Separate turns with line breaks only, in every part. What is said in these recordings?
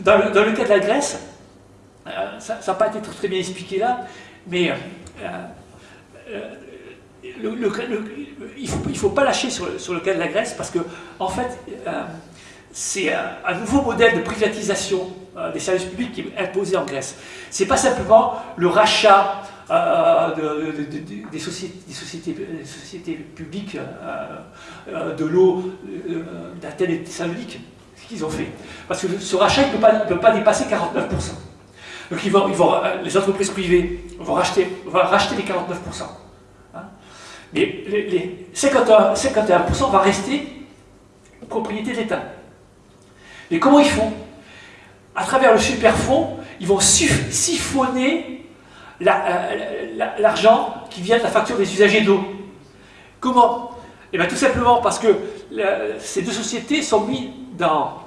dans, le, cas de la Grèce, euh, ça n'a pas été très, bien expliqué là, mais euh, euh, le- le- il ne faut, pas lâcher sur le, cas de la Grèce parce que, en fait, c'est un, nouveau modèle de privatisation des services publics qui est imposé en Grèce. Ce n'est pas simplement le rachat de- de- de- de- des, sociétés, publiques de l'eau d'Athènes et de Thessalonique qu'ils ont fait. Parce que ce rachat ne peut, pas- peut pas dépasser 49%. Donc ils vont, ils vont, euh, les entreprises privées vont racheter, vont racheter les 49%. hein. Mais les, les 51%, 51% va rester propriété de l'État. Mais comment ils font? À travers le superfonds, ils vont siphonner euh, la- l'argent qui vient de la facture des usagers d'eau. Comment? Eh bien tout simplement parce que la- ces deux sociétés sont mises dans, euh, euh,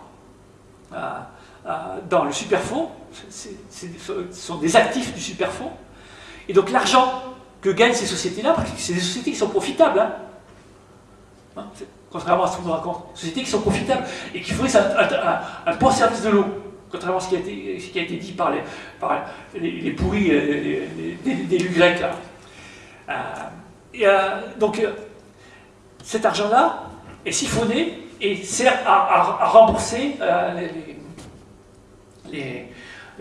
dans le superfonds, c'est- c'est- ce sont des actifs du superfonds, et donc l'argent que gagnent ces sociétés-là, parce que c'est des sociétés qui sont profitables, hein. Hein, contrairement à ce qu'on nous raconte, sociétés qui sont profitables et qui fournissent un, bon service de l'eau, contrairement à ce qui a été, dit par les, pourris euh, des- élus grecs. là. Euh, et, euh, donc, euh, cet argent-là est siphonné et sert à, à- à rembourser euh, les, les- les-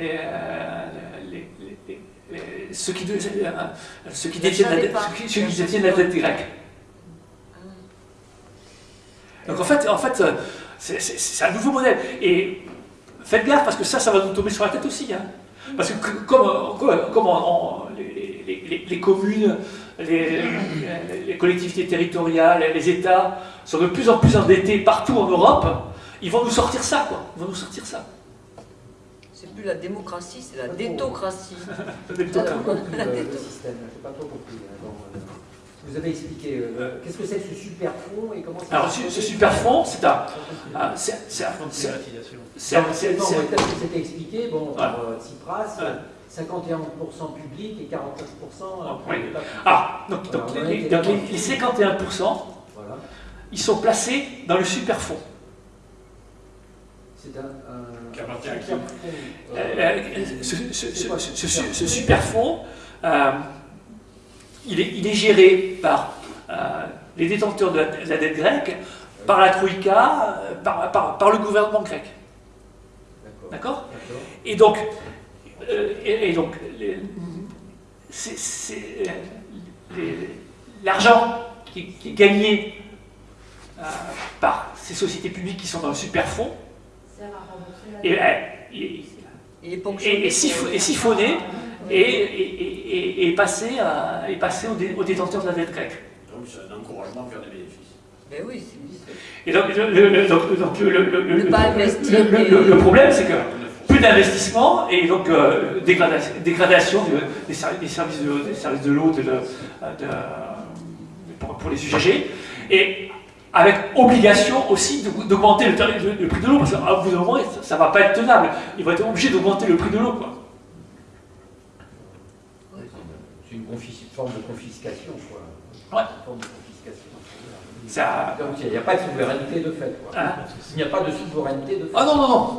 euh, les- ceux qui, euh, ceux qui détiennent la dette, ceux qui- détiennent la dette grecque. Donc en fait, en fait c'est- un nouveau modèle. Et faites gaffe parce que ça, ça va nous tomber sur la tête aussi. hein. Parce que comme, comme- comme on- on- les, les- les- les communes, les, les collectivités territoriales, les États sont de plus en plus endettés partout en Europe, ils vont nous sortir ça, quoi. Ils vont nous sortir ça.
C'est plus la démocratie, c'est la détocratie.
Bon, euh, vous avez expliqué, euh, qu'est-ce que c'est que ce super fonds et comment ça
Alors ce, ce super fonds, c'est un, un- c'est- c'est un-
Fonds de
c'est un- c'est un-
c'était expliqué, bon, par euh, Tsipras. 51% public et 49% euh,
Oui.
privé.
Ah, donc, les,
été
donc, les-
d'accord.
les 51%,
Voilà.
ils sont placés dans le super fonds.
C'est un, euh,
Euh, ce, ce- ce-
c'est quoi
ce-
ce
ce-
super
ce
fonds
super fonds, euh, il, est, il est géré par euh, les détenteurs de la, de la dette grecque, par la Troïka, par, par- par le gouvernement grec.
D'accord.
Et donc, et, et donc euh, l'argent qui, qui est gagné euh, par ces sociétés publiques qui sont dans le super fonds
Sert à rembourser la
et,
dette.
euh, et- siphonné et, et, et- et- et passé, à- et passé aux, dé- aux détenteurs de la dette grecque.
Donc c'est un encouragement à faire des bénéfices.
Mais oui, c'est
Et donc, le- le problème, c'est que plus d'investissement et donc euh, dégradation, dégradation de- des, ser- des services de, des services de l'eau de- pour, pour les usagers et avec obligation aussi d'augmenter le, tarif- le- le prix de l'eau parce qu'à bout d'un moment ça ne va pas être tenable ils vont être obligés d'augmenter le prix de l'eau quoi.
C'est une forme de confiscation, quoi.
Ouais.
Une forme de confiscation.
Ça-
Donc il n'y a pas de souveraineté de fait, quoi.
Hein
Il n'y a pas de souveraineté de fait.
ah non non non